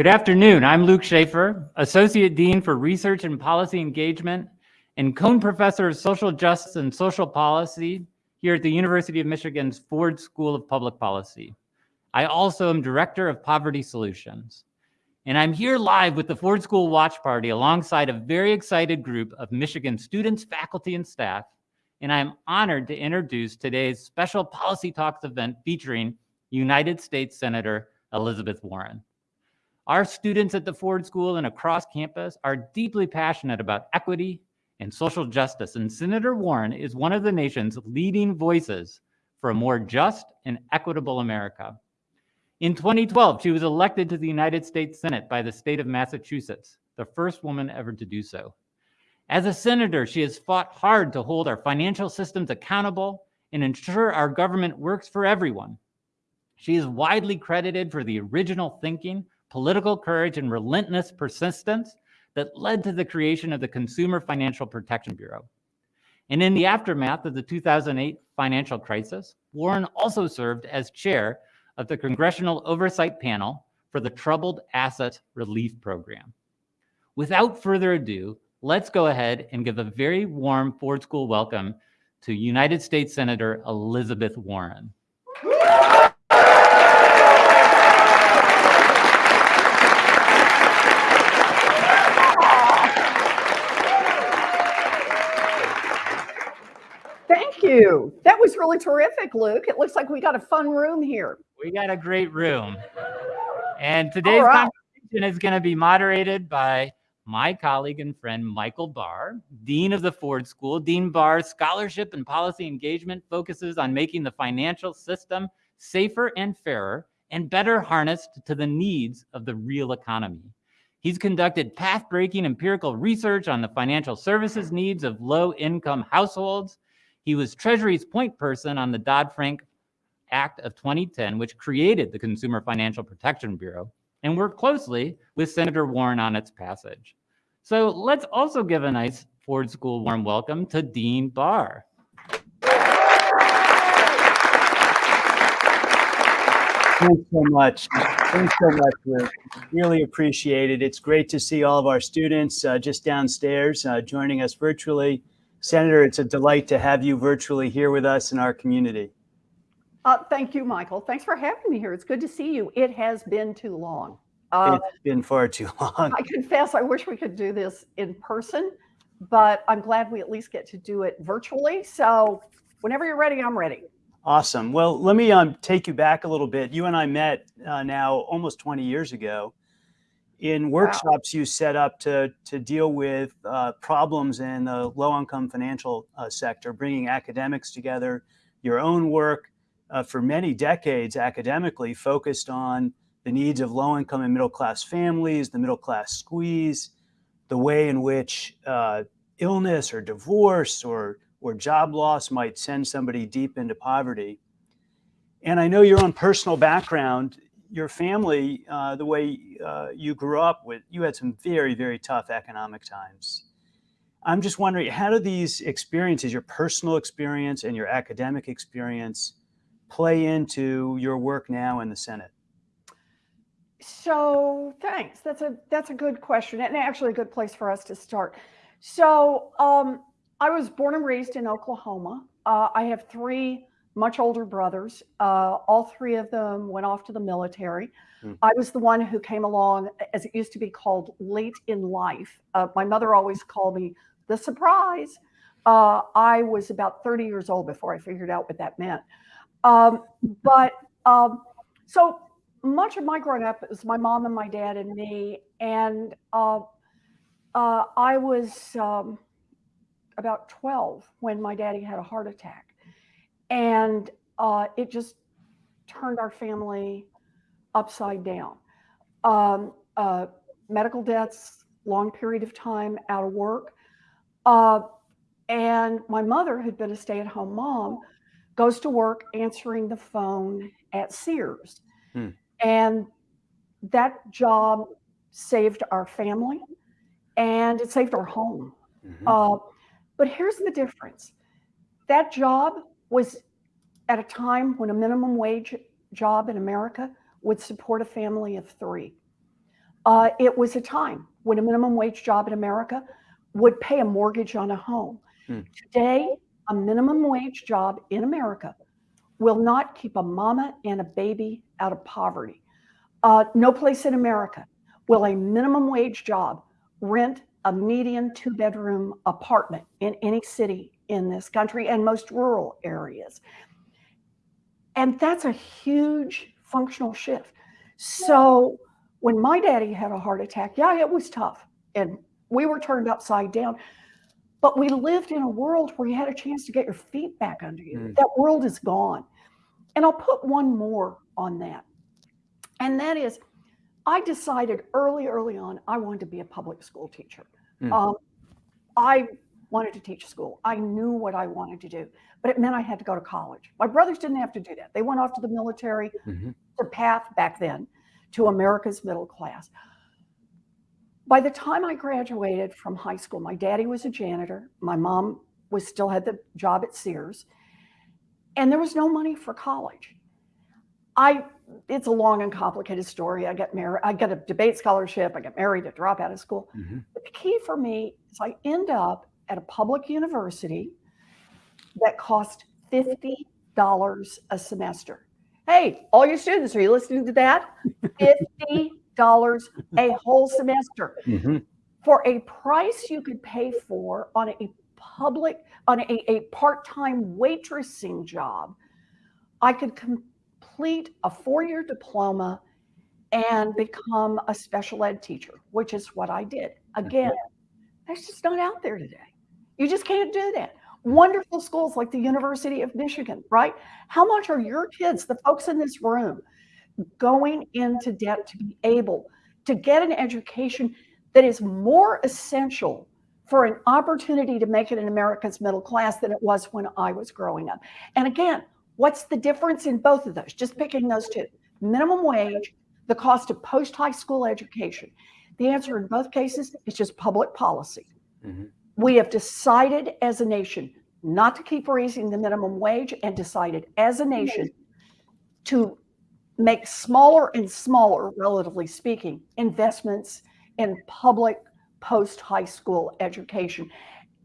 Good afternoon. I'm Luke Shaefer, Associate Dean for Research and Policy Engagement and Kohn Professor of Social Justice and Social Policy here at the University of Michigan's Ford School of Public Policy. I also am Director of Poverty Solutions. And I'm here live with the Ford School Watch Party alongside a very excited group of Michigan students, faculty, and staff. And I'm honored to introduce today's special Policy Talks event featuring United States Senator Elizabeth Warren. Our students at the Ford School and across campus are deeply passionate about equity and social justice, and Senator Warren is one of the nation's leading voices for a more just and equitable America. In 2012, she was elected to the United States Senate by the state of Massachusetts, the first woman ever to do so. As a senator, she has fought hard to hold our financial systems accountable and ensure our government works for everyone. She is widely credited for the original thinking political courage, and relentless persistence that led to the creation of the Consumer Financial Protection Bureau. And in the aftermath of the 2008 financial crisis, Warren also served as chair of the Congressional Oversight Panel for the Troubled Asset Relief Program. Without further ado, let's go ahead and give a very warm Ford School welcome to United States Senator Elizabeth Warren. You. That was really terrific, Luke. It looks like we got a fun room here. We got a great room. And today's right. conversation is going to be moderated by my colleague and friend, Michael Barr, Dean of the Ford School. Dean Barr's scholarship and policy engagement focuses on making the financial system safer and fairer and better harnessed to the needs of the real economy. He's conducted path-breaking empirical research on the financial services needs of low-income households he was Treasury's point person on the Dodd-Frank Act of 2010, which created the Consumer Financial Protection Bureau, and worked closely with Senator Warren on its passage. So let's also give a nice Ford School warm welcome to Dean Barr. Thanks so much. Thanks so much, Luke. Really appreciate it. It's great to see all of our students uh, just downstairs uh, joining us virtually. Senator, it's a delight to have you virtually here with us in our community. Uh, thank you, Michael. Thanks for having me here. It's good to see you. It has been too long. Uh, it's been far too long. I confess, I wish we could do this in person, but I'm glad we at least get to do it virtually. So whenever you're ready, I'm ready. Awesome. Well, let me um, take you back a little bit. You and I met uh, now almost 20 years ago in workshops wow. you set up to, to deal with uh, problems in the low income financial uh, sector, bringing academics together, your own work uh, for many decades academically focused on the needs of low income and middle class families, the middle class squeeze, the way in which uh, illness or divorce or, or job loss might send somebody deep into poverty. And I know your own personal background your family, uh, the way uh, you grew up with, you had some very, very tough economic times. I'm just wondering, how do these experiences, your personal experience and your academic experience, play into your work now in the Senate? So thanks. That's a that's a good question, and actually a good place for us to start. So um, I was born and raised in Oklahoma. Uh, I have three much older brothers. Uh, all three of them went off to the military. Mm. I was the one who came along, as it used to be called, late in life. Uh, my mother always called me the surprise. Uh, I was about 30 years old before I figured out what that meant. Um, but um, so much of my growing up was my mom and my dad and me. And uh, uh, I was um, about 12 when my daddy had a heart attack and uh, it just turned our family upside down. Um, uh, medical debts, long period of time out of work. Uh, and my mother, who'd been a stay at home mom, goes to work answering the phone at Sears. Hmm. And that job saved our family and it saved our home. Mm-hmm. Uh, but here's the difference that job was at a time when a minimum wage job in America would support a family of three. uh, it was a time when a minimum wage job in America would pay a mortgage on a home. Hmm. Today, a minimum wage job in America will not keep a mama and a baby out of poverty. Uh, no place in America will a minimum wage job rent a median two bedroom apartment in any city in this country and most rural areas. And that's a huge functional shift. So when my daddy had a heart attack, yeah, it was tough. And we were turned upside down. But we lived in a world where you had a chance to get your feet back under you. Mm. That world is gone. And I'll put one more on that. And that is, I decided early, early on, I wanted to be a public school teacher. Mm. Um, I wanted to teach school. I knew what I wanted to do, but it meant I had to go to college. My brothers didn't have to do that. They went off to the military, Mhm. the path back then to America's middle class. By the time I graduated from high school, my daddy was a janitor. My mom was still had the job at Sears, and there was no money for college. I it's a long and complicated story. I got married. I got a debate scholarship. I got married to drop out of school. Mhm. But the key for me is I end up at a public university that cost fifty dollars a semester. Hey, all your students, are you listening to that? Fifty dollars a whole semester Mhm. for a price you could pay for on a public on a, a part-time waitressing job i could complete a four-year diploma and become a special ed teacher which is what i did again that's just not out there today you just can't do that wonderful schools like the university of michigan right how much are your kids the folks in this room going into debt to be able to get an education that is more essential for an opportunity to make it in America's middle class than it was when I was growing up. And again, what's the difference in both of those? Just picking those two minimum wage, the cost of post high school education. The answer in both cases is just public policy. Mhm. We have decided as a nation not to keep raising the minimum wage and decided as a nation to make smaller and smaller, relatively speaking, investments in public post high school education.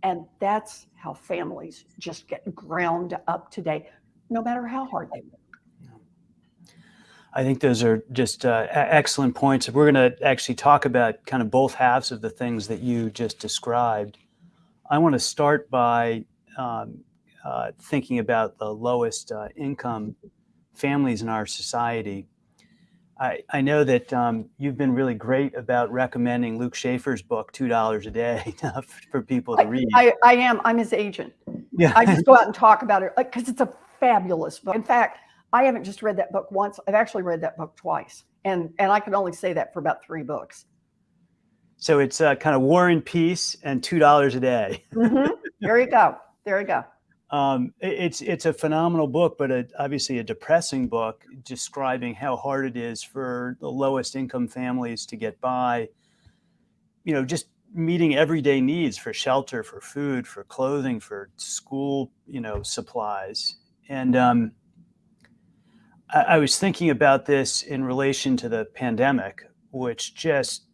And that's how families just get ground up today, no matter how hard they work. I think those are just uh, excellent points. We're going to actually talk about kind of both halves of the things that you just described. I want to start by um, uh, thinking about the lowest uh, income families in our society. I, I know that um, you've been really great about recommending Luke Shaefer's book, $2 a day, for people to read. I, I am, I'm his agent. yeah. I just go out and talk about it because it's a fabulous book. In fact, I haven't just read that book once, I've actually read that book twice. And, and I can only say that for about three books. So it's uh, kind of War and Peace and $2 a day. Mhm. There you go. There you go. Um, it- it's it's a phenomenal book, but a, obviously a depressing book describing how hard it is for the lowest income families to get by. You know, just meeting everyday needs for shelter, for food, for clothing, for school, you know, supplies. And um, I, I was thinking about this in relation to the pandemic, which just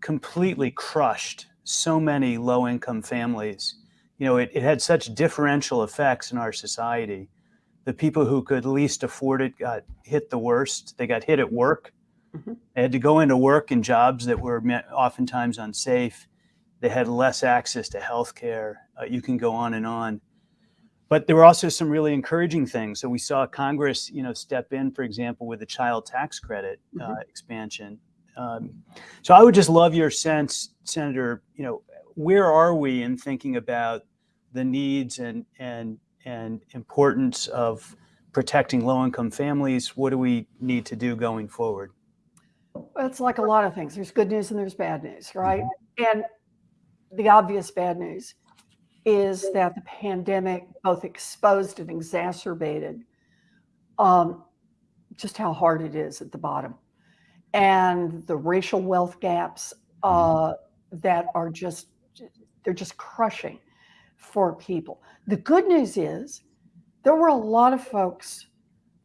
completely crushed so many low income families you know, it, it had such differential effects in our society. The people who could least afford it got hit the worst. They got hit at work. Mhm. They had to go into work in jobs that were me- oftentimes unsafe. They had less access to health care. Uh, you can go on and on. But there were also some really encouraging things. So we saw Congress, you know, step in, for example, with the child tax credit uh, expansion. Um, so I would just love your sense, Senator, you know, where are we in thinking about the needs and and and importance of protecting low-income families? What do we need to do going forward? Well, It's like a lot of things. There's good news and there's bad news, right? And the obvious bad news is that the pandemic both exposed and exacerbated um, just how hard it is at the bottom and the racial wealth gaps uh, that are just they're just crushing for people. The good news is there were a lot of folks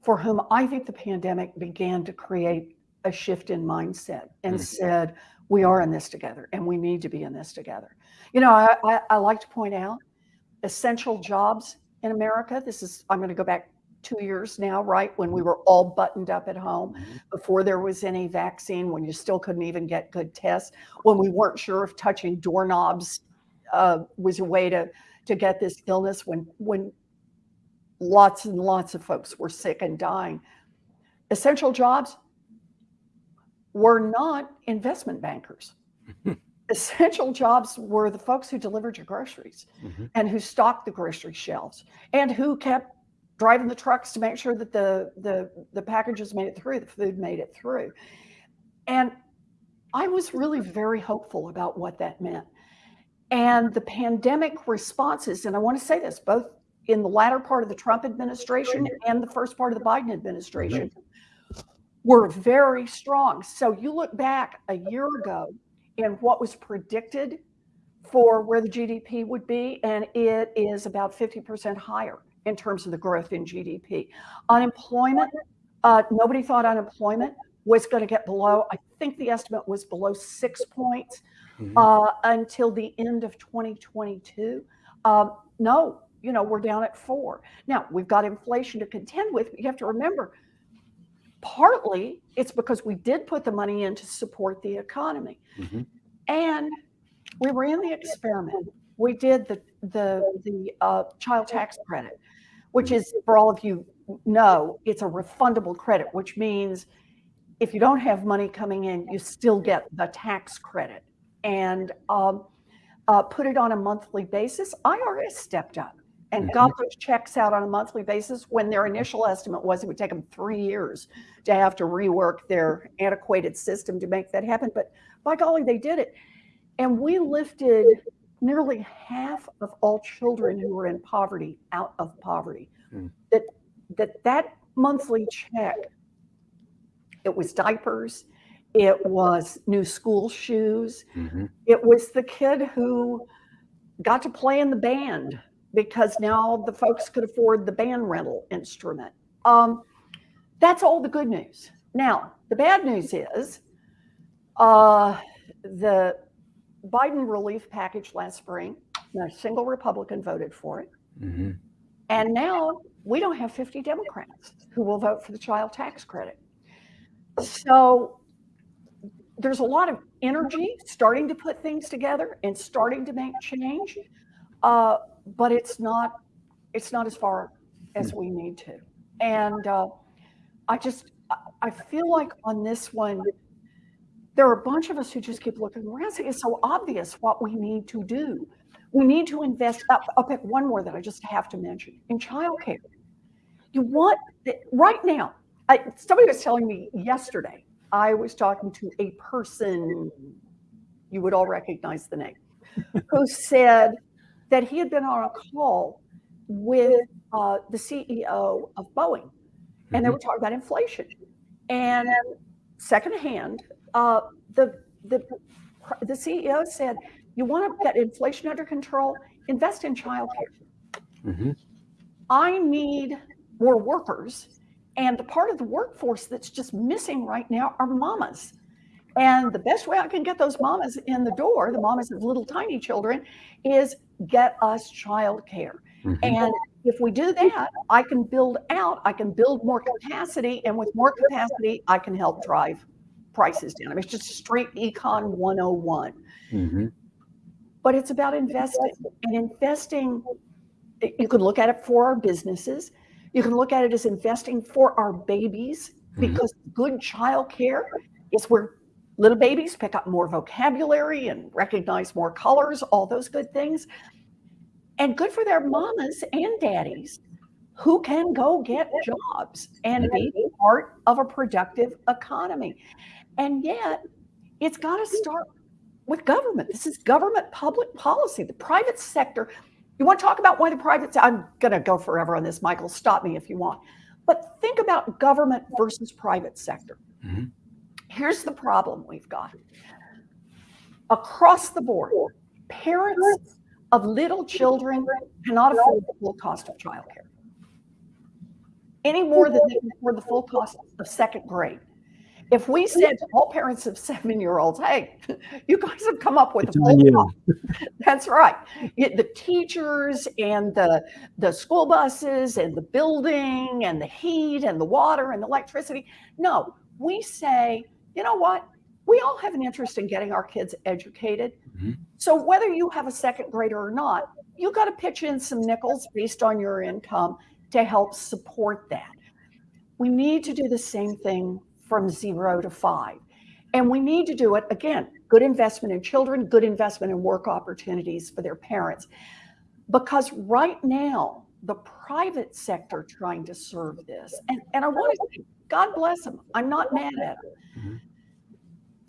for whom I think the pandemic began to create a shift in mindset and Mhm. said, we are in this together and we need to be in this together. You know, I, I, I like to point out essential jobs in America. This is, I'm going to go back two years now, right? When we were all buttoned up at home Mhm. before there was any vaccine, when you still couldn't even get good tests, when we weren't sure if touching doorknobs uh, was a way to, to get this illness, when, when lots and lots of folks were sick and dying. Essential jobs were not investment bankers. Essential jobs were the folks who delivered your groceries Mhm. and who stocked the grocery shelves and who kept driving the trucks to make sure that the, the, the packages made it through, the food made it through. And I was really very hopeful about what that meant. And the pandemic responses, and I want to say this both in the latter part of the Trump administration and the first part of the Biden administration, mm-hmm. were very strong. So you look back a year ago and what was predicted for where the GDP would be, and it is about 50% higher in terms of the growth in GDP. Unemployment, uh, nobody thought unemployment was going to get below, I think the estimate was below six points Mhm. uh, until the end of 2022. Um, no, you know, we're down at four. Now, we've got inflation to contend with, but you have to remember, partly it's because we did put the money in to support the economy. Mhm. And we ran the experiment. We did the, the, the uh, child tax credit, which is, for all of you know, it's a refundable credit, which means if you don't have money coming in, you still get the tax credit and um, uh, put it on a monthly basis. IRS stepped up and got those checks out on a monthly basis when their initial estimate was it would take them three years to have to rework their antiquated system to make that happen. But by golly, they did it. And we lifted nearly half of all children who were in poverty out of poverty. Hmm. That that that monthly check, it was diapers, it was new school shoes, Mhm. it was the kid who got to play in the band because now the folks could afford the band rental instrument. Um, that's all the good news. Now, the bad news is uh, the Biden relief package last spring, not a single Republican voted for it. Mhm. And now we don't have 50 Democrats who will vote for the child tax credit. So there's a lot of energy starting to put things together and starting to make change, uh, but it's not it's not as far as we need to. And uh, I just I feel like on this one, there are a bunch of us who just keep looking around. saying, It's so obvious what we need to do. We need to invest. I'll, I'll pick one more that I just have to mention in childcare. You want right now. I, somebody was telling me yesterday. I was talking to a person you would all recognize the name, who said that he had been on a call with uh, the CEO of Boeing, and they Mhm. were talking about inflation. And secondhand, uh, the the the CEO said, "You want to get inflation under control? Invest in childcare. Mhm. I need more workers, and the part of the workforce that's just missing right now are mamas." And the best way I can get those mamas in the door, the mamas of little tiny children, is get us childcare. Mhm. And if we do that, I can build out, I can build more capacity, and with more capacity, I can help drive prices down. I mean, it's just straight econ 101. Mhm. But it's about investing and investing. You can look at it for our businesses. You can look at it as investing for our babies Mhm. because good childcare is where little babies pick up more vocabulary and recognize more colors, all those good things. And good for their mamas and daddies who can go get jobs and be part of a productive economy. And yet, it's got to start with government. This is government public policy. The private sector, you want to talk about why the private, sector? I'm going to go forever on this, Michael. Stop me if you want. But think about government versus private sector. Mhm. Here's the problem we've got across the board, parents of little children cannot afford the full cost of childcare any more than they can afford the full cost of second grade. If we said to all parents of seven-year-olds, hey, you guys have come up with It's a full. That's right. The teachers and the, the school buses and the building and the heat and the water and the electricity. No, we say, you know what? We all have an interest in getting our kids educated. Mhm. So whether you have a second grader or not, you got to pitch in some nickels based on your income to help support that. We need to do the same thing from zero to five. And we need to do it again, good investment in children, good investment in work opportunities for their parents. Because right now, the private sector trying to serve this, and, and I want to say, God bless them. I'm not mad at them. Mhm.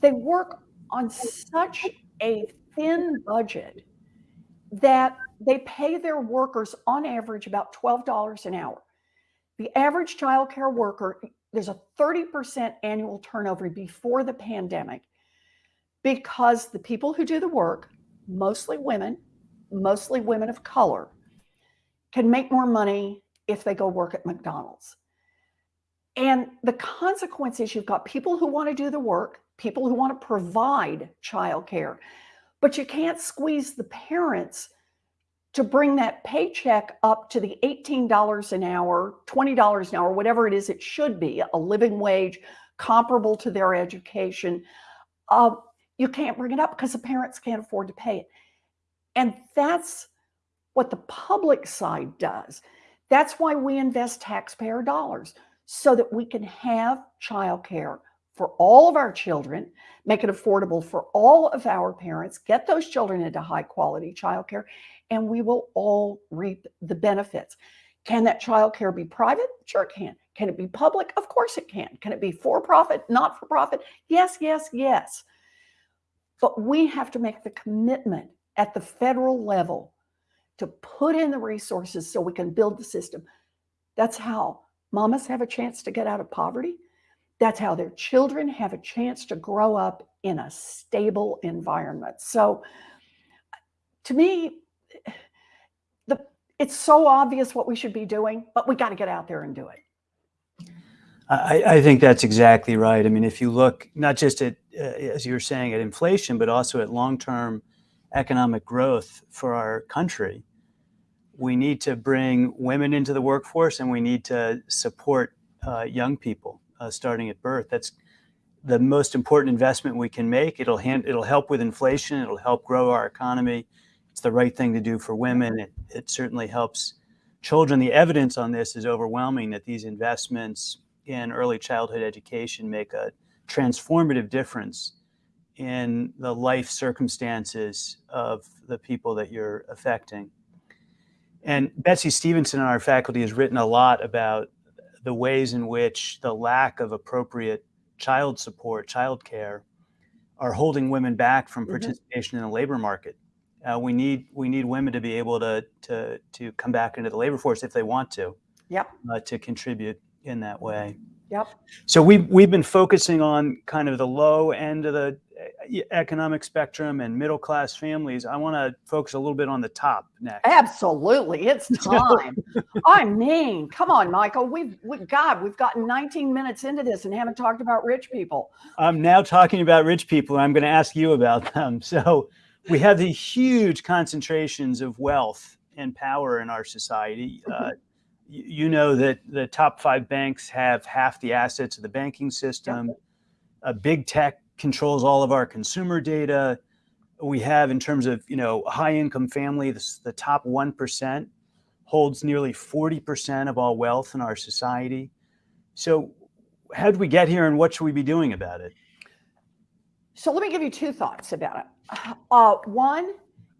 They work on such a thin budget that they pay their workers on average about $12 an hour. The average childcare worker, there's a 30% annual turnover before the pandemic because the people who do the work, mostly women, mostly women of color, can make more money if they go work at McDonald's. And the consequence is you've got people who want to do the work, people who want to provide childcare, but you can't squeeze the parents to bring that paycheck up to the $18 an hour, $20 an hour, whatever it is it should be, a living wage comparable to their education. Uh, you can't bring it up because the parents can't afford to pay it. And that's what the public side does. That's why we invest taxpayer dollars so that we can have childcare for all of our children, make it affordable for all of our parents, get those children into high quality childcare, and we will all reap the benefits. Can that childcare be private? Sure, can. Can it be public? Of course it can. Can it be for profit, not for profit? Yes, yes, yes. But we have to make the commitment at the federal level to put in the resources so we can build the system. That's how mamas have a chance to get out of poverty. That's how their children have a chance to grow up in a stable environment. So to me, the it's so obvious what we should be doing, but we got to get out there and do it. I, I think that's exactly right. I mean, if you look not just at, uh, as you were saying, at inflation, but also at long-term economic growth for our country, we need to bring women into the workforce and we need to support uh, young people uh, starting at birth. That's the most important investment we can make. It'll hand, it'll help with inflation. It'll help grow our economy. It's the right thing to do for women. It, it certainly helps children. The evidence on this is overwhelming that these investments in early childhood education make a transformative difference in the life circumstances of the people that you're affecting. And Betsey Stevenson on our faculty has written a lot about the ways in which the lack of appropriate child support, child care, are holding women back from Mhm. participation in the labor market. Uh, we need we need women to be able to to to come back into the labor force if they want to, Yep. uh, to contribute in that way. Yep. So we've we've been focusing on kind of the low end of the economic spectrum and middle class families. I want to focus a little bit on the top next. Absolutely. It's time. I mean, come on, Michael. We've, we, God, we've gotten 19 minutes into this and haven't talked about rich people. I'm now talking about rich people. and I'm going to ask you about them. So we have these huge concentrations of wealth and power in our society. Uh, you, you know that the top five banks have half the assets of the banking system. Uh, big tech controls all of our consumer data. We have, in terms of you know high income family, this, the top one percent holds nearly forty percent of all wealth in our society. So, how did we get here, and what should we be doing about it? So let me give you two thoughts about it. Uh, one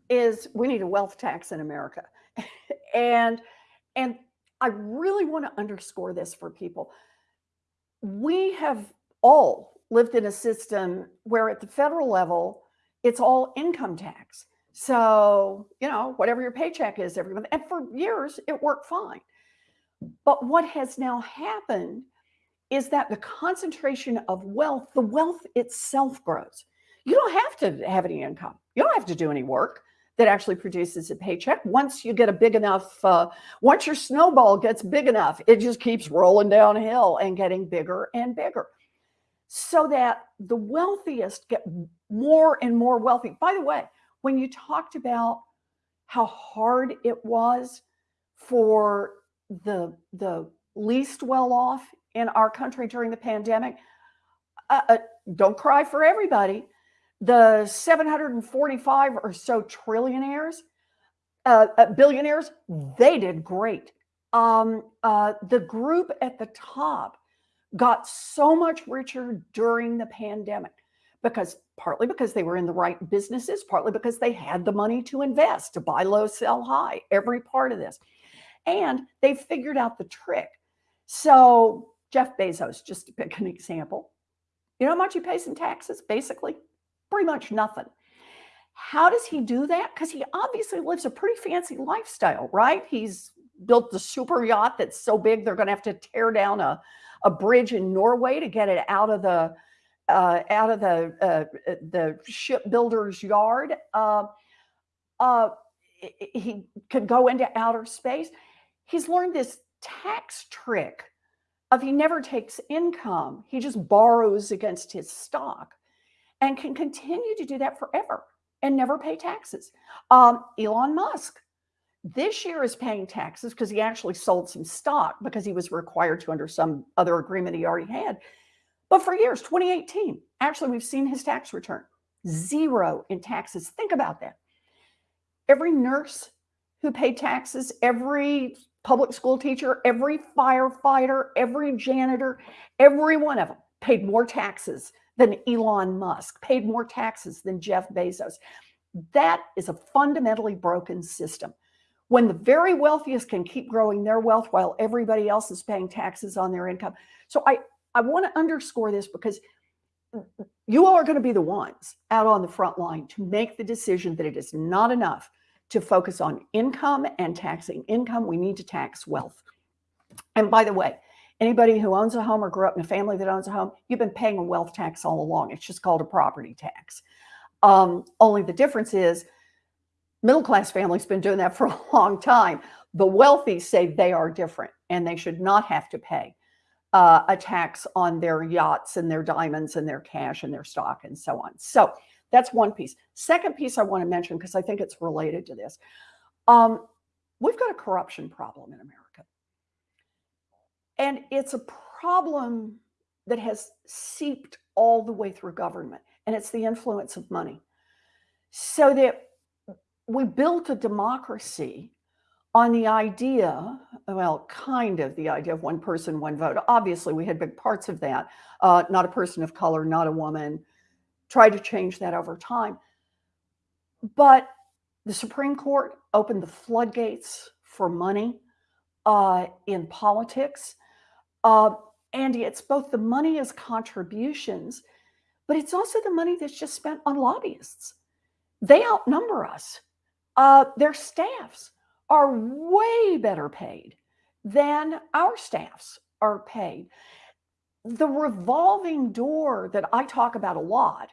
is we need a wealth tax in America. and and I really want to underscore this for people. We have all lived in a system where at the federal level, it's all income tax. So, you know, whatever your paycheck is every month. And for years, it worked fine. But what has now happened is that the concentration of wealth, the wealth itself grows. You don't have to have any income. You don't have to do any work that actually produces a paycheck. Once you get a big enough, uh, once your snowball gets big enough, it just keeps rolling downhill and getting bigger and bigger. So that the wealthiest get more and more wealthy. By the way, when you talked about how hard it was for the the least well off in our country during the pandemic, uh, uh, don't cry for everybody. The 745 or so trillionaires, uh, uh, billionaires, they did great. Um, uh, the group at the top got so much richer during the pandemic because partly because they were in the right businesses, partly because they had the money to invest, to buy low, sell high, every part of this. And they figured out the trick. So Jeff Bezos, just to pick an example, you know how much he pays in taxes? Basically, pretty much nothing. How does he do that? Because he obviously lives a pretty fancy lifestyle, right? He's built the super yacht that's so big they're going to have to tear down a, a bridge in Norway to get it out of the uh, out of the uh, the shipbuilder's yard. Uh, uh, he could go into outer space. He's learned this tax trick of he never takes income. He just borrows against his stock and can continue to do that forever and never pay taxes. Um, Elon Musk this year is paying taxes because he actually sold some stock because he was required to under some other agreement he already had. But for years, 2018, actually, we've seen his tax return zero in taxes. Think about that. Every nurse who paid taxes, every public school teacher, every firefighter, every janitor, every one of them paid more taxes than Elon Musk, paid more taxes than Jeff Bezos. That is a fundamentally broken system. When the very wealthiest can keep growing their wealth while everybody else is paying taxes on their income. So I, I want to underscore this because you all are going to be the ones out on the front line to make the decision that it is not enough to focus on income and taxing income. We need to tax wealth. And by the way, anybody who owns a home or grew up in a family that owns a home, you've been paying a wealth tax all along. It's just called a property tax. Um, only the difference is middle class families been doing that for a long time. The wealthy say they are different and they should not have to pay uh, a tax on their yachts and their diamonds and their cash and their stock and so on. So that's one piece. Second piece I want to mention because I think it's related to this. Um, we've got a corruption problem in America. And it's a problem that has seeped all the way through government, and it's the influence of money. So that we built a democracy on the idea, well, kind of the idea of one person, one vote. Obviously, we had big parts of that. Uh, not a person of color, not a woman, tried to change that over time. But the Supreme Court opened the floodgates for money uh, in politics. Uh, Andy, it's both the money as contributions, but it's also the money that's just spent on lobbyists. They outnumber us. Uh, their staffs are way better paid than our staffs are paid. The revolving door that I talk about a lot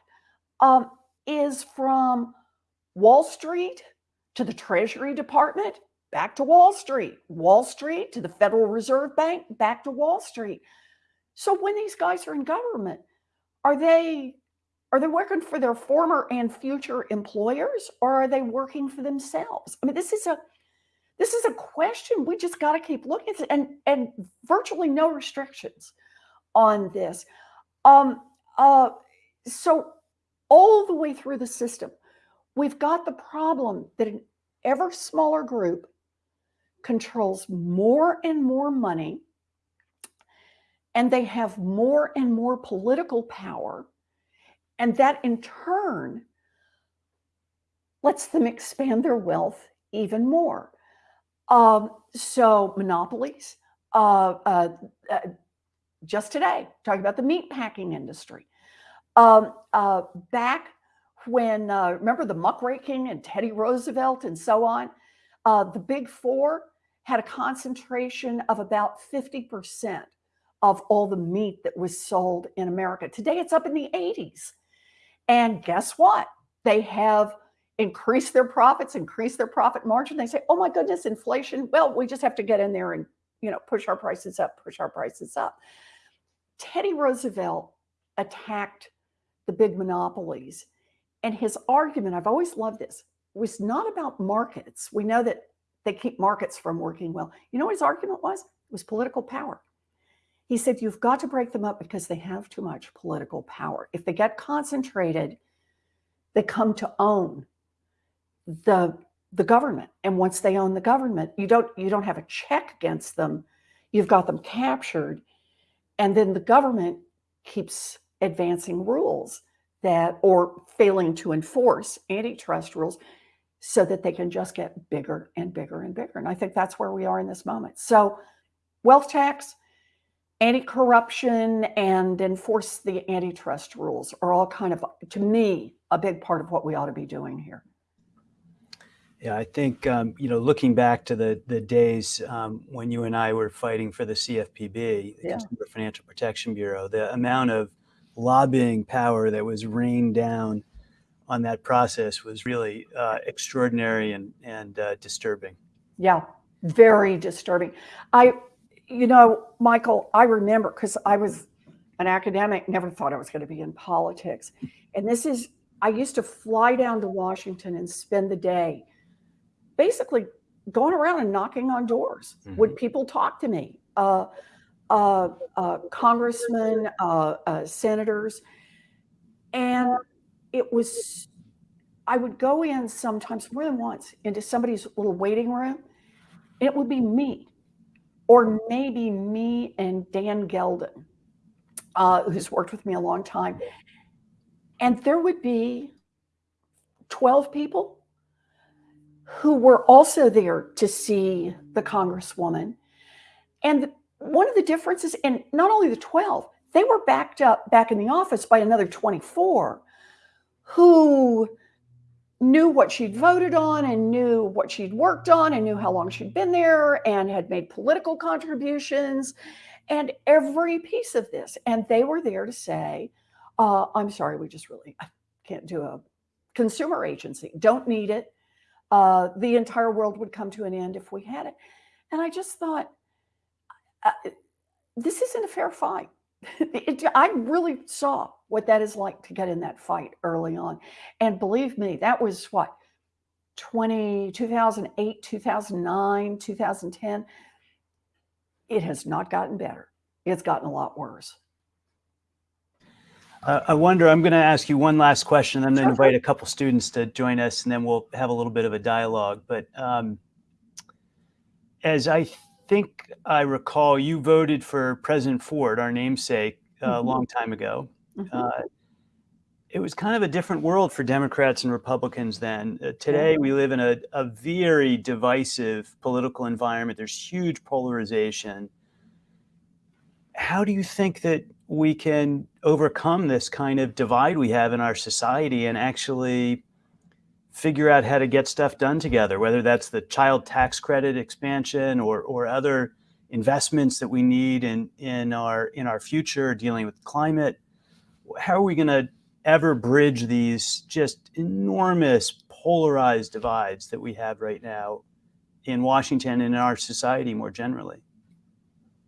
um, is from Wall Street to the Treasury Department, back to Wall Street, Wall Street to the Federal Reserve Bank, back to Wall Street. So when these guys are in government, are they are they working for their former and future employers or are they working for themselves? I mean, this is a this is a question we just got to keep looking at and and virtually no restrictions on this. Um uh so all the way through the system, we've got the problem that an ever smaller group controls more and more money and they have more and more political power. And that in turn lets them expand their wealth even more. Um, so, monopolies, uh, uh, uh, just today, talking about the meat packing industry. Um, uh, back when, uh, remember the muckraking and Teddy Roosevelt and so on, uh, the big four had a concentration of about 50% of all the meat that was sold in America. Today it's up in the 80s. And guess what? They have increased their profits, increased their profit margin. They say, oh my goodness, inflation. Well, we just have to get in there and, you know, push our prices up, push our prices up. Teddy Roosevelt attacked the big monopolies. And his argument, I've always loved this, was not about markets. We know that they keep markets from working well. You know what his argument was? It was political power. He said, You've got to break them up because they have too much political power. If they get concentrated, they come to own the the government. And once they own the government you don't you don't have a check against them. You've got them captured. And then the government keeps advancing rules that or failing to enforce antitrust rules so that they can just get bigger and bigger and bigger. And i think that's where we are in this moment. So wealth tax anti-corruption and enforce the antitrust rules are all kind of to me a big part of what we ought to be doing here Yeah, I think um, you know, looking back to the the days um, when you and I were fighting for the CFPB, the Yeah. Consumer Financial Protection Bureau, the amount of lobbying power that was rained down on that process was really uh, extraordinary and and uh, disturbing. Yeah, very disturbing. I, you know, Michael, I remember because I was an academic, never thought I was going to be in politics. And this is, I used to fly down to Washington and spend the day basically going around and knocking on doors. Would people talk to me? Uh, uh, uh, congressmen, uh, uh, senators. And it was, I would go in sometimes more than once into somebody's little waiting room it would be me, or maybe me and Dan Geldon, uh, who's worked with me a long time. And there would be 12 people who were also there to see the Congresswoman. And one of the differences, and not only the 12, they were backed up back in the office by another 24 who knew what she'd voted on and knew what she'd worked on and knew how long she'd been there and had made political contributions and every piece of this. And they were there to say, uh, I'm sorry, we just really can't do a consumer agency, don't need it. Uh, the entire world would come to an end if we had it. And I just thought, uh, this isn't a fair fight. It, I really saw what that is like to get in that fight early on. And believe me, that was what 20, 2008, 2009, 2010. It has not gotten better. It's gotten a lot worse. Uh, I wonder. I'm going to ask you one last question, and then Sure, invite a couple students to join us, and then we'll have a little bit of a dialogue. But um, as I think I recall, you voted for President Ford, our namesake, uh, a Mhm. long time ago. Mhm. Uh, it was kind of a different world for Democrats and Republicans then. Uh, today, we live in a, a very divisive political environment. There's huge polarization. How do you think that we can overcome this kind of divide we have in our society and actually figure out how to get stuff done together, whether that's the child tax credit expansion or, or other investments that we need in, in our in our future dealing with climate? How are we going to ever bridge these just enormous polarized divides that we have right now in Washington and in our society more generally?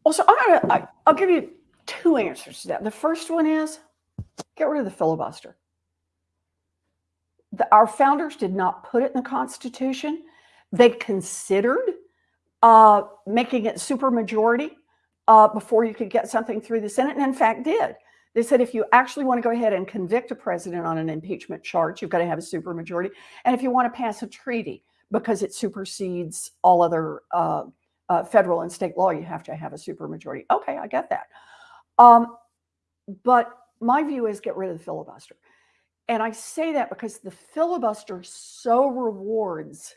Well, so I'm gonna, I, I'll give you two answers to that. The first one is get rid of the filibuster. The, our founders did not put it in the Constitution. They considered uh, making it supermajority uh, before you could get something through the Senate, and in fact did. They said if you actually want to go ahead and convict a president on an impeachment charge, you've got to have a supermajority. And if you want to pass a treaty because it supersedes all other uh, uh, federal and state law, you have to have a supermajority. Okay, I get that. Um, but my view is get rid of the filibuster. And I say that because the filibuster so rewards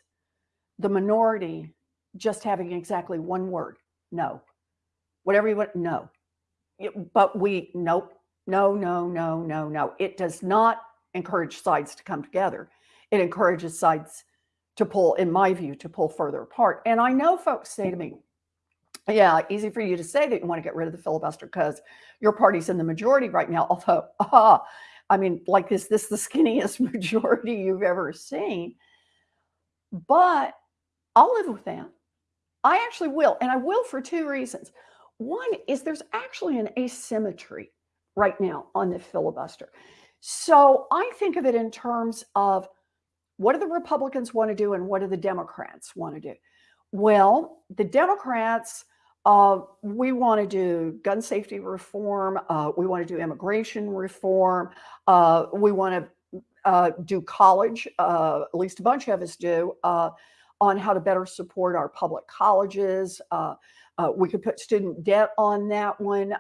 the minority just having exactly one word no. Whatever you want, no. It- but we, nope, no, no, no, no, no. It does not encourage sides to come together. It encourages sides to pull, in my view, to pull further apart. And I know folks say to me, yeah, easy for you to say that you want to get rid of the filibuster because your party's in the majority right now. Although, ah, I mean, like, is this the skinniest majority you've ever seen? But I'll live with that. I actually will. And I will for two reasons. One is there's actually an asymmetry right now on the filibuster. So I think of it in terms of what do the Republicans want to do and what do the Democrats want to do? Well, the Democrats, uh, we want to do gun safety reform. Uh, we want to do immigration reform. Uh, we want to uh, do college, uh, at least a bunch of us do, uh, on how to better support our public colleges. we could put student debt on that one.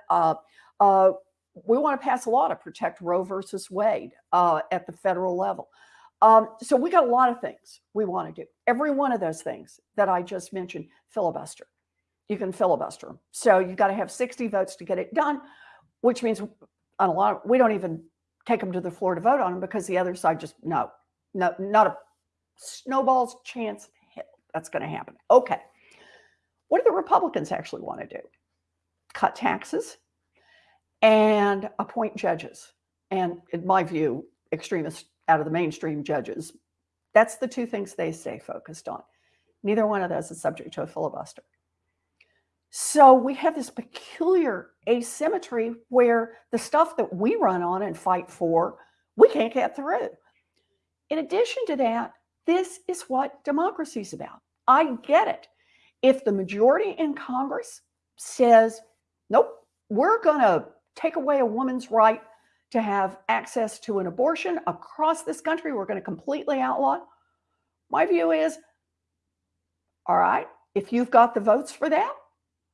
we want to pass a law to protect Roe versus Wade at the federal level. Um, so we got a lot of things we want to do. Every one of those things that I just mentioned, filibuster. You can filibuster. So you've got to have 60 votes to get it done, which means on a lot of, we don't even take them to the floor to vote on them because the other side just no, no, not a snowball's chance that's going to happen. Okay. What do the Republicans actually want to do? Cut taxes and appoint judges. And in my view, extremist out of the mainstream judges. That's the two things they stay focused on. Neither one of those is subject to a filibuster. So we have this peculiar asymmetry where the stuff that we run on and fight for, we can't get through. In addition to that, this is what democracy is about. I get it. If the majority in Congress says, nope, we're going to take away a woman's right to have access to an abortion across this country. We're going to completely outlaw. My view is all right, if you've got the votes for that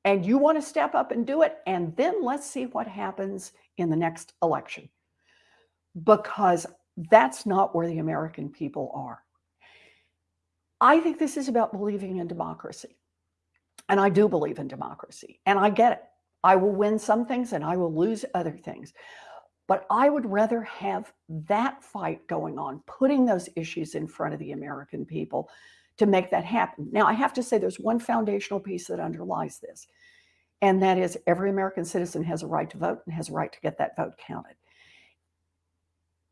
and you want to step up and do it, and then let's see what happens in the next election. Because that's not where the American people are. I think this is about believing in democracy. And I do believe in democracy. And I get it. I will win some things and I will lose other things. But I would rather have that fight going on, putting those issues in front of the American people to make that happen. Now, I have to say there's one foundational piece that underlies this, and that is every American citizen has a right to vote and has a right to get that vote counted.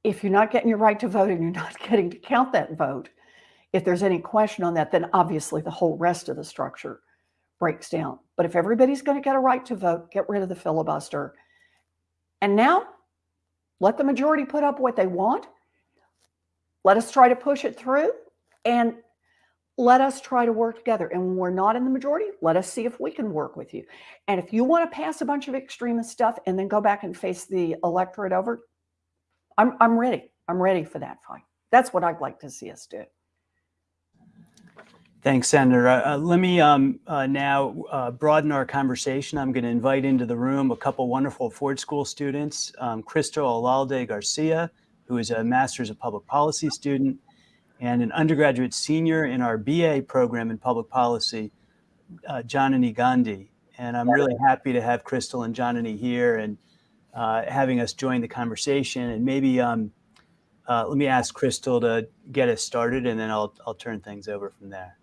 If you're not getting your right to vote and you're not getting to count that vote, if there's any question on that, then obviously the whole rest of the structure breaks down. But if everybody's going to get a right to vote, get rid of the filibuster. And now let the majority put up what they want. Let us try to push it through and let us try to work together. And when we're not in the majority, let us see if we can work with you. And if you want to pass a bunch of extremist stuff and then go back and face the electorate over, I'm, I'm ready. I'm ready for that fight. That's what I'd like to see us do. Thanks, Senator. Uh, uh, let me um, uh, now uh, broaden our conversation. I'm going to invite into the room a couple wonderful Ford School students, um, Crystal Alalde Garcia, who is a Master's of Public Policy student, and an undergraduate senior in our BA program in Public Policy, uh, Janani Gandhi. And I'm really happy to have Crystal and Janani here and uh, having us join the conversation. And maybe um, let me ask Crystal to get us started, and then I'll, I'll turn things over from there.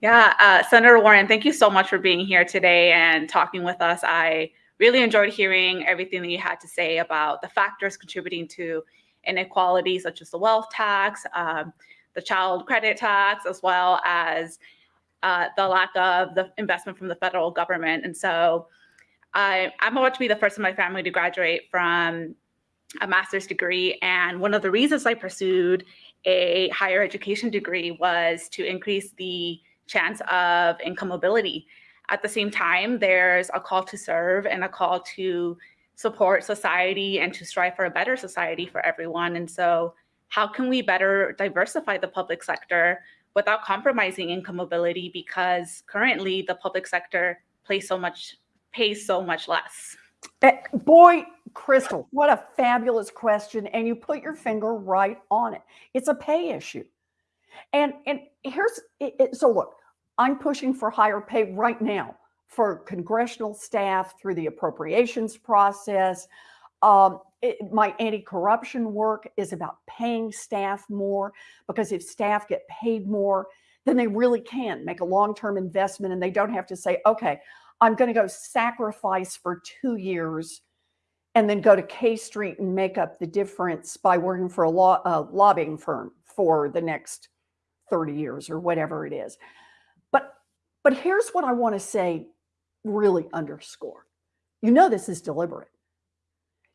Yeah, uh, Senator Warren, thank you so much for being here today and talking with us. I really enjoyed hearing everything that you had to say about the factors contributing to inequality, such as the wealth tax, um, the child credit tax, as well as uh, the lack of the investment from the federal government. And so I, I'm about to be the first in my family to graduate from a master's degree. And one of the reasons I pursued a higher education degree was to increase the chance of income mobility. At the same time, there's a call to serve and a call to support society and to strive for a better society for everyone. And so how can we better diversify the public sector without compromising income mobility? Because currently the public sector pays so much, pays so much less. Eh, boy, Crystal, what a fabulous question. And you put your finger right on it. It's a pay issue. And and here's it, so look, I'm pushing for higher pay right now for congressional staff through the appropriations process. Um, it, my anti-corruption work is about paying staff more because if staff get paid more, then they really can make a long-term investment and they don't have to say, okay, I'm going to go sacrifice for two years and then go to K Street and make up the difference by working for a law, lobbying firm for the next 30 years or whatever it is. But but here's what I want to say really underscore. You know this is deliberate.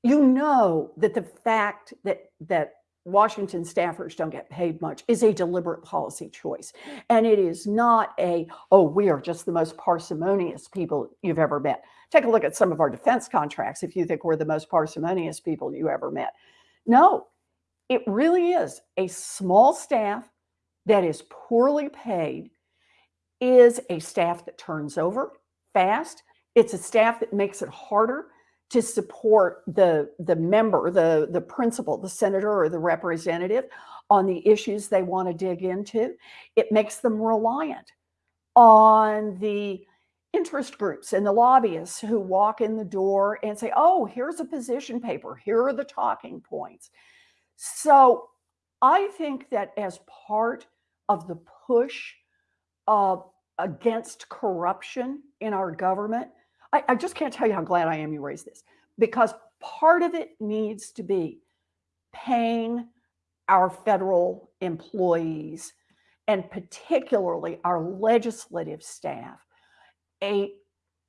you know that the fact that that Washington staffers don't get paid much is a deliberate policy choice. And it is not a, oh, we are just the most parsimonious people you've ever met. Take a look at some of our defense contracts if you think we're the most parsimonious people you ever met. No, it really is a small staff that is poorly paid, is a staff that turns over fast. It's a staff that makes it harder to support the, the member, the, the principal, the senator or the representative on the issues they want to dig into. It makes them reliant on the interest groups and the lobbyists who walk in the door and say, oh, here's a position paper. Here are the talking points. So I think that as part of the push uh, against corruption in our government, I, I just can't tell you how glad I am you raised this because part of it needs to be paying our federal employees and particularly our legislative staff a,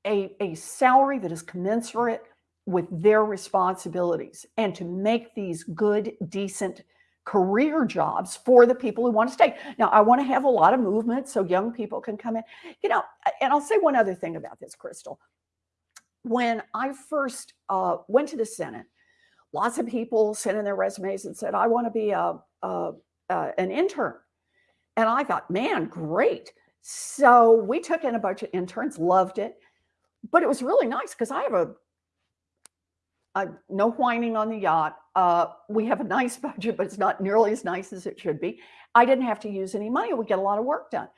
a, a salary that is commensurate with their responsibilities and to make these good, decent career jobs for the people who want to stay. Now, I want to have a lot of movement so young people can come in. You know, and I'll say one other thing about this, Crystal when I first uh, went to the Senate, lots of people sent in their resumes and said, I want to be a, a, a, an intern. And I thought, man, great. So we took in a bunch of interns, loved it. But it was really nice because I have a, a, no whining on the yacht. Uh, we have a nice budget, but it's not nearly as nice as it should be. I didn't have to use any money. We get a lot of work done.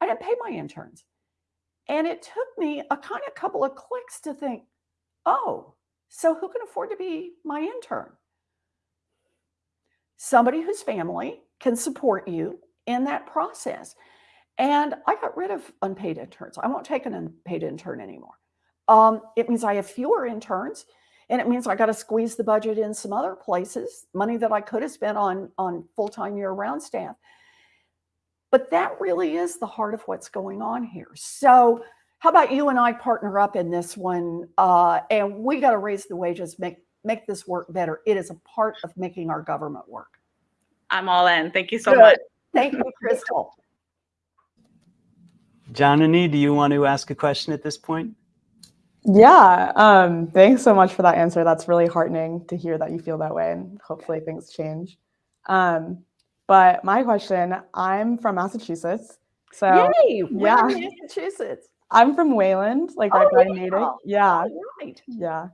I didn't pay my interns. And it took me a kind of couple of clicks to think, oh, so who can afford to be my intern? Somebody whose family can support you in that process. And I got rid of unpaid interns. I won't take an unpaid intern anymore. Um, it means I have fewer interns and it means I got to squeeze the budget in some other places, money that I could have spent on, on full-time year-round staff. But that really is the heart of what's going on here. So how about you and I partner up in this one uh, and we got to raise the wages, make, make this work better. It is a part of making our government work. I'm all in. Thank you so Good. much. Thank you, Crystal. Janani, do you want to ask a question at this point? Yeah, um, thanks so much for that answer. That's really heartening to hear that you feel that way and hopefully things change. Um, but my question, I'm from Massachusetts. So Yay, yeah. in Massachusetts. I'm from Wayland, like right Oh, by yeah. Natick. Yeah, right. yeah.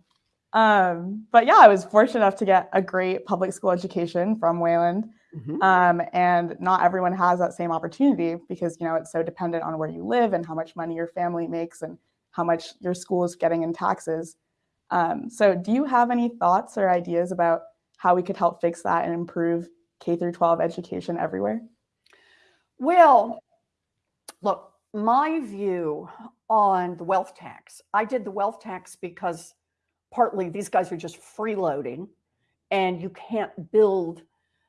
Um, but yeah, I was fortunate enough to get a great public school education from Wayland. Mhm. Um, and not everyone has that same opportunity because you know it's so dependent on where you live and how much money your family makes and how much your school is getting in taxes. Um, so do you have any thoughts or ideas about how we could help fix that and improve K through 12 education everywhere? Well, look, my view on the wealth tax, I did the wealth tax because partly these guys are just freeloading and you can't build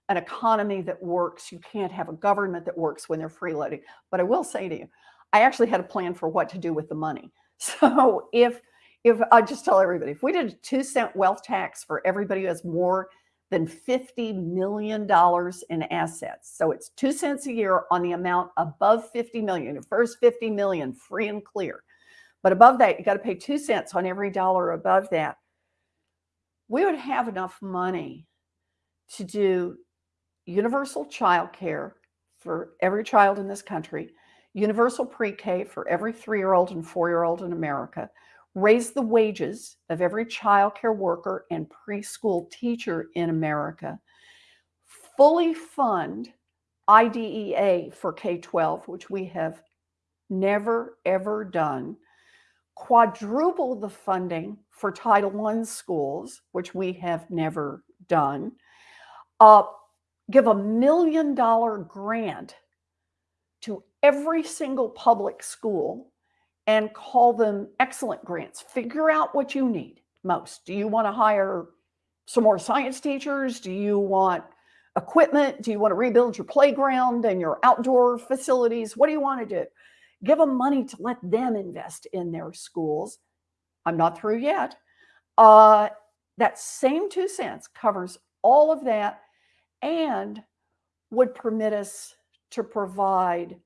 an economy that works. You can't have a government that works when they're freeloading. But I will say to you, I actually had a plan for what to do with the money. So if if I just tell everybody, if we did a two cent wealth tax for everybody who has more than $50 million in assets. So it's two cents a year on the amount above 50 million. The first 50 million free and clear. But above that, you got to pay two cents on every dollar above that. We would have enough money to do universal child care for every child in this country, universal pre-K for every three-year-old and four-year-old in America, raise the wages of every child care worker and preschool teacher in America, fully fund IDEA for K-12, which we have never, ever done, quadruple the funding for Title I schools, which we have never done, uh, give a million dollar grant to every single public school and call them excellent grants. Figure out what you need most. Do you want to hire some more science teachers? Do you want equipment? Do you want to rebuild your playground and your outdoor facilities? What do you want to do? Give them money to let them invest in their schools. I'm not through yet. Uh, that same two cents covers all of that and would permit us to provide,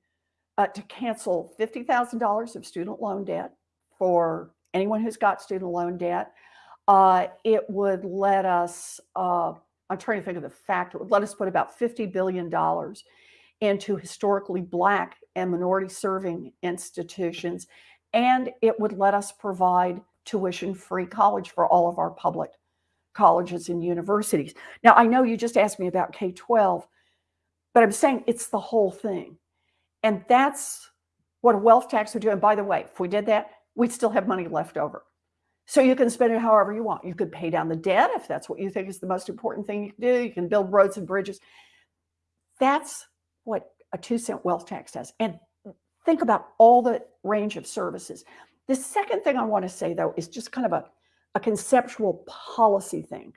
uh, to cancel $50,000 of student loan debt for anyone who's got student loan debt. Uh, it would let us, uh, I'm trying to think of the fact, it would let us put about $50 billion into historically Black and minority serving institutions. And it would let us provide tuition free college for all of our public colleges and universities. Now, I know you just asked me about K 12, but I'm saying it's the whole thing. And that's what a wealth tax would do. And by the way, if we did that, we'd still have money left over. So you can spend it however you want. You could pay down the debt if that's what you think is the most important thing you can do. You can build roads and bridges. That's what a two cent wealth tax does. And think about all the range of services. The second thing I want to say, though, is just kind of a, a conceptual policy thing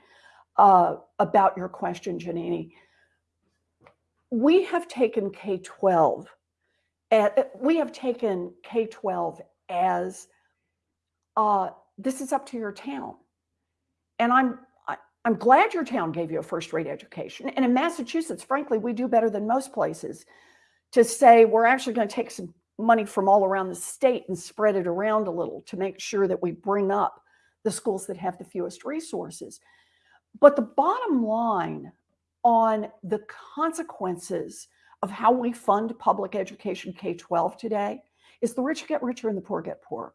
uh, about your question, Janani. We have taken K 12, we have taken K 12 as uh, this is up to your town. And I'm I'm glad your town gave you a first rate education. And in Massachusetts, frankly, we do better than most places to say we're actually going to take some money from all around the state and spread it around a little to make sure that we bring up the schools that have the fewest resources. But the bottom line on the consequences of how we fund public education K 12 today is the rich get richer and the poor get poorer.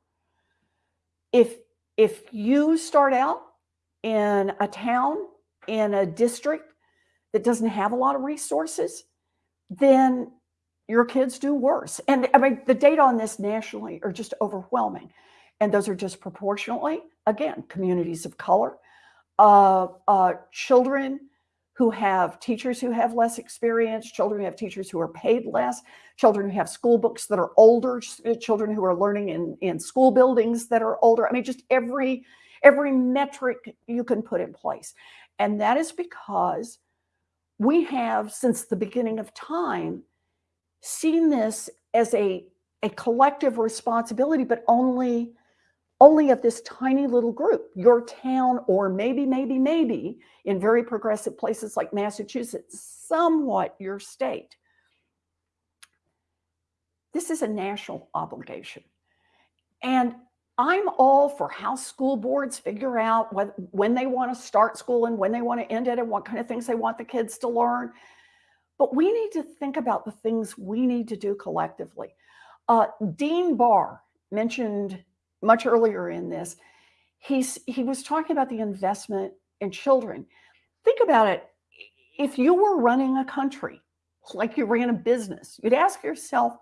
If, if you start out in a town, in a district that doesn't have a lot of resources, then your kids do worse. And I mean, the data on this nationally are just overwhelming. And those are disproportionately, again, communities of color, uh, uh, children who have teachers who have less experience, children who have teachers who are paid less, children who have school books that are older, uh, children who are learning in, in school buildings that are older. I mean, just every, every metric you can put in place. And that is because we have, since the beginning of time, seen this as a, a collective responsibility, but only only of this tiny little group, your town, or maybe, maybe, maybe in very progressive places like Massachusetts, somewhat your state. This is a national obligation. And I'm all for how school boards figure out what, when they want to start school and when they want to end it and what kind of things they want the kids to learn. But we need to think about the things we need to do collectively. Uh, Dean Barr mentioned much earlier in this, he's, he was talking about the investment in children. Think about it. If you were running a country, like you ran a business, you'd ask yourself,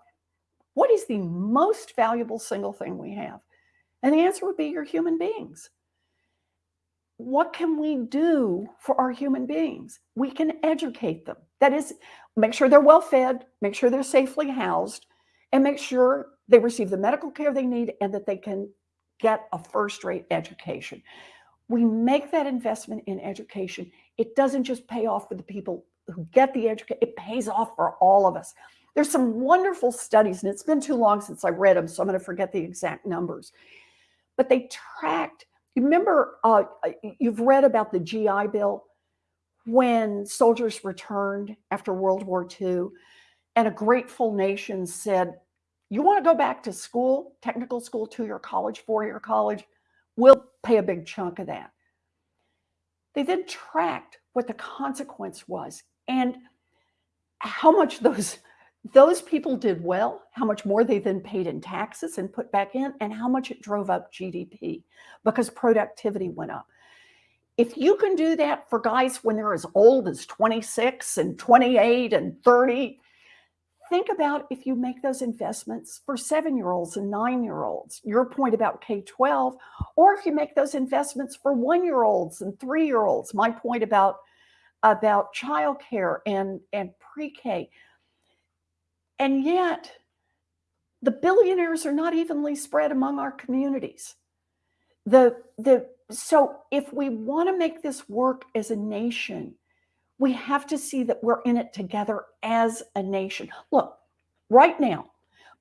what is the most valuable single thing we have? And the answer would be your human beings what can we do for our human beings? We can educate them. That is, make sure they're well fed, make sure they're safely housed, and make sure they receive the medical care they need and that they can get a first rate education. We make that investment in education. It doesn't just pay off for the people who get the education, it pays off for all of us. There's some wonderful studies, and it's been too long since I read them, so I'm going to forget the exact numbers. But they tracked you remember, uh you've read about the GI Bill when soldiers returned after World War II, and a grateful nation said, You want to go back to school, technical school, two year college, four year college? We'll pay a big chunk of that. They then tracked what the consequence was and how much those those people did well, how much more they then paid in taxes and put back in, and how much it drove up GDP because productivity went up. If you can do that for guys when they're as old as 26 and 28 and 30, think about if you make those investments for seven year olds and nine year olds, your point about K 12, or if you make those investments for one year olds and three year olds, my point about, about childcare and, and pre K and yet, the billionaires are not evenly spread among our communities. The, the, so if we want to make this work as a nation, we have to see that we're in it together as a nation. Look, right now,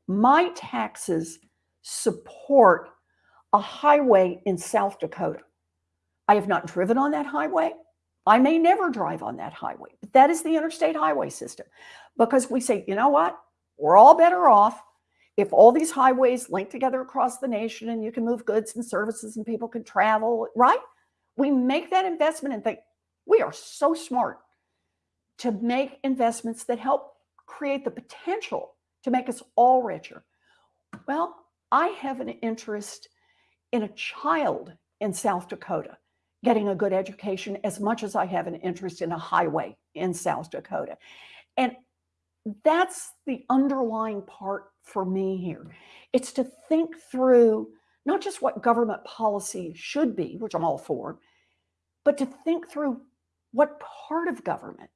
my taxes support a highway in South Dakota. I have not driven on that highway. I may never drive on that highway, but that is the interstate highway system because we say, you know what? We're all better off if all these highways link together across the nation and you can move goods and services and people can travel, right? We make that investment and think we are so smart to make investments that help create the potential to make us all richer. Well, I have an interest in a child in South Dakota getting a good education as much as I have an interest in a highway in South Dakota. And that's the underlying part for me here. It's to think through not just what government policy should be, which I'm all for, but to think through what part of government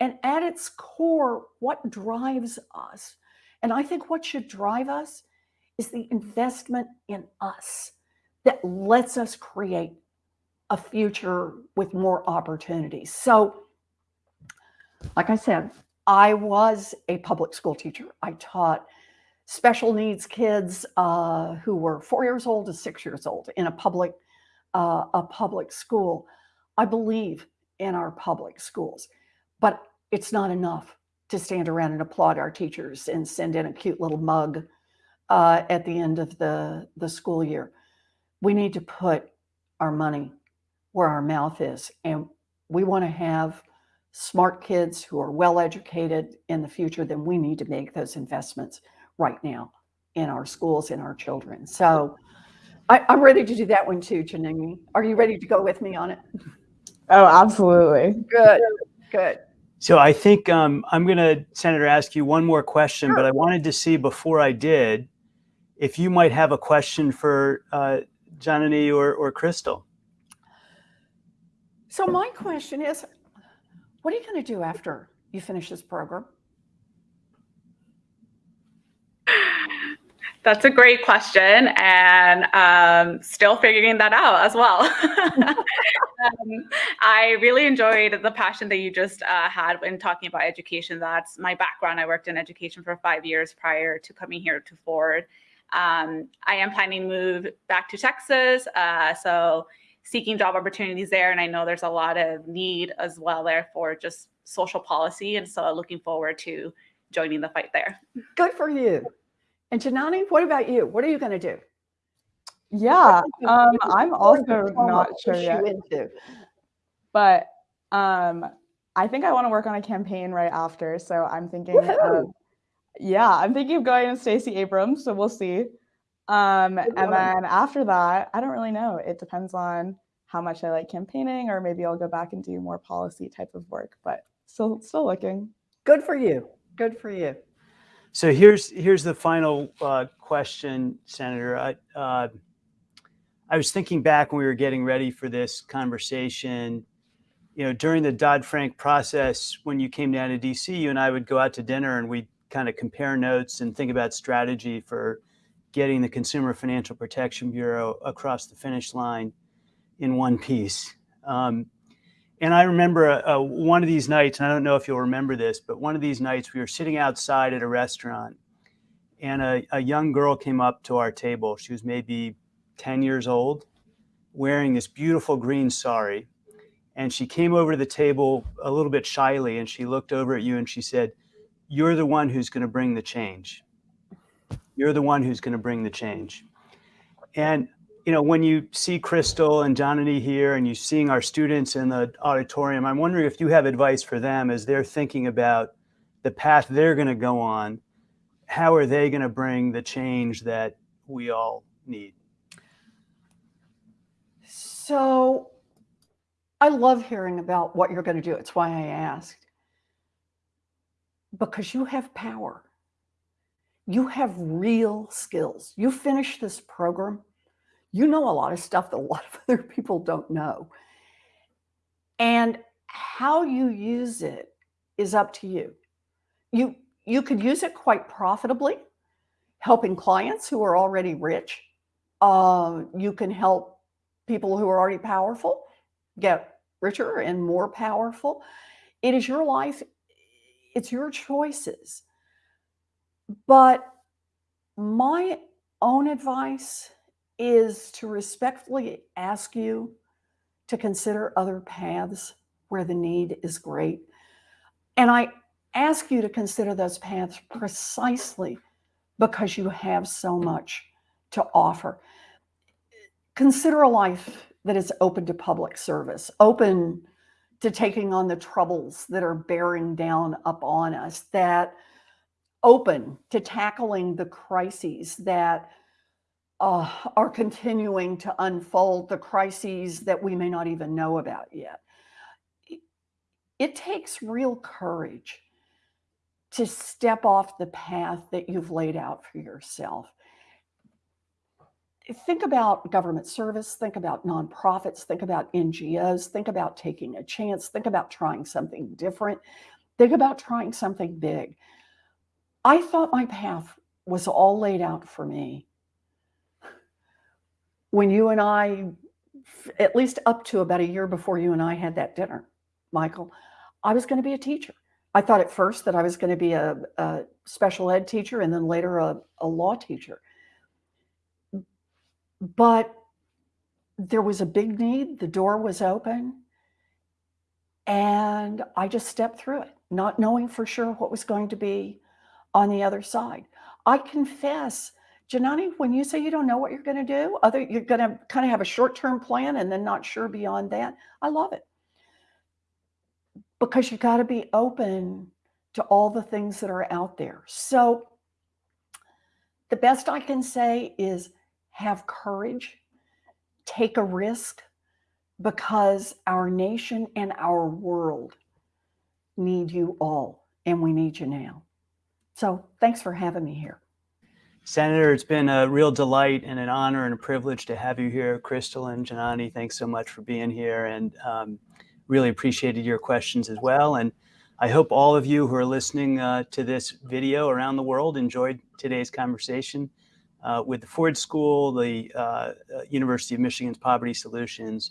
and at its core, what drives us. And I think what should drive us is the investment in us that lets us create a future with more opportunities. So, like I said, I was a public school teacher. I taught special needs kids uh, who were four years old to six years old in a public uh, a public school. I believe in our public schools, but it's not enough to stand around and applaud our teachers and send in a cute little mug uh, at the end of the the school year. We need to put our money where our mouth is, and we want to have smart kids who are well educated in the future, then we need to make those investments right now in our schools and our children. So I, am ready to do that one too, Janine. Are you ready to go with me on it? Oh, absolutely. Good, good. So I think um, I'm going to, Senator, ask you one more question, Sure. but I wanted to see before I did if you might have a question for uh, Janani or, or Crystal. So my question is, what are you going to do after you finish this program? That's a great question, and um, still figuring that out as well. um, I really enjoyed the passion that you just uh, had when talking about education. That's my background. I worked in education for five years prior to coming here to Ford. Um, I am planning to move back to Texas, uh, so seeking job opportunities there, and I know there's a lot of need as well there for just social policy, and so looking forward to joining the fight there. Good for you. And Janani, what about you? What are you going to do? Yeah, um, I'm also not sure yet. but um, I think I want to work on a campaign right after. So I'm thinking, of, yeah, I'm thinking of going to Stacey Abrams. So we'll see. Um, and then after that, I don't really know. It depends on how much I like campaigning, or maybe I'll go back and do more policy type of work. But still, still looking. Good for you. Good for you. So here's here's the final uh, question, Senator. I, uh, I was thinking back when we were getting ready for this conversation. You know, during the Dodd Frank process, when you came down to DC, you and I would go out to dinner and we'd kind of compare notes and think about strategy for getting the Consumer Financial Protection Bureau across the finish line in one piece. Um, and I remember uh, one of these nights, and I don't know if you'll remember this, but one of these nights we were sitting outside at a restaurant, and a, a young girl came up to our table. She was maybe 10 years old, wearing this beautiful green sari. And she came over to the table a little bit shyly, and she looked over at you and she said, You're the one who's going to bring the change. You're the one who's going to bring the change. And you know, when you see Crystal and Johnny here and you seeing our students in the auditorium, I'm wondering if you have advice for them as they're thinking about the path they're going to go on. How are they going to bring the change that we all need? So I love hearing about what you're going to do. It's why I asked. Because you have power. You have real skills. You finish this program, you know a lot of stuff that a lot of other people don't know. And how you use it is up to you. You you could use it quite profitably, helping clients who are already rich. Uh, you can help people who are already powerful get richer and more powerful. It is your life, it's your choices. But my own advice is to respectfully ask you to consider other paths where the need is great. And I ask you to consider those paths precisely because you have so much to offer. Consider a life that is open to public service, open to taking on the troubles that are bearing down upon us, that open to tackling the crises that uh, are continuing to unfold, the crises that we may not even know about yet. It- It takes real courage to step off the path that you've laid out for yourself. Think about government service, think about nonprofits, think about NGOs, think about taking a chance, think about trying something different, think about trying something big. I thought my path was all laid out for me when you and I, at least up to about a year before you and I had that dinner, Michael, I was going to be a teacher. I thought at first that I was going to be a, a special ed teacher and then later a, a law teacher. But there was a big need, the door was open, and I just stepped through it, not knowing for sure what was going to be on the other side. I confess, Janani, when you say you don't know what you're going to do, other you're going to kind of have a short-term plan and then not sure beyond that. I love it. Because you got to be open to all the things that are out there. So the best I can say is have courage, take a risk because our nation and our world need you all and we need you now. So thanks for having me here. Senator, it's been a real delight and an honor and a privilege to have you here. Crystal and Janani, thanks so much for being here and um, really appreciated your questions as well. And I hope all of you who are listening uh, to this video around the world enjoyed today's conversation uh, with the Ford School, the uh, uh, University of Michigan's Poverty Solutions,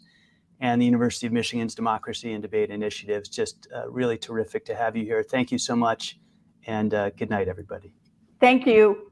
and the University of Michigan's Democracy and Debate Initiatives. Just uh, really terrific to have you here. Thank you so much and uh, good night, everybody. Thank you.